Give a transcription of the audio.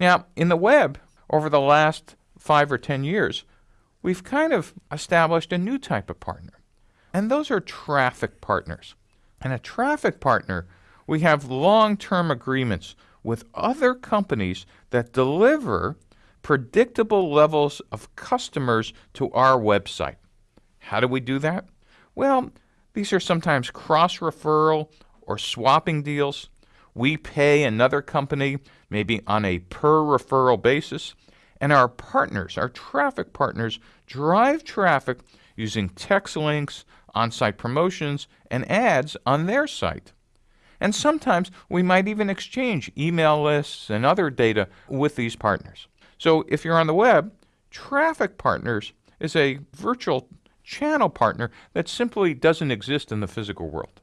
Now, in the web, over the last five or 10 years, we've kind of established a new type of partner. And those are traffic partners. And a traffic partner, we have long term agreements with other companies that deliver predictable levels of customers to our website. How do we do that? Well, these are sometimes cross referral or swapping deals. We pay another company, maybe on a per referral basis, and our partners, our traffic partners, drive traffic using text links, on site promotions, and ads on their site. And sometimes we might even exchange email lists and other data with these partners. So if you're on the web, Traffic Partners is a virtual channel partner that simply doesn't exist in the physical world.